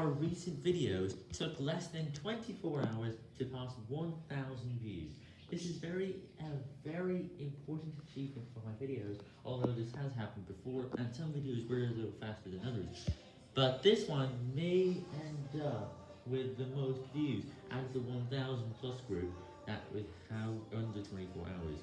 our recent videos took less than 24 hours to pass 1,000 views. This is very, a very important achievement for my videos, although this has happened before, and some videos were a little faster than others. But this one may end up with the most views out of the 1,000 plus group that would have under 24 hours.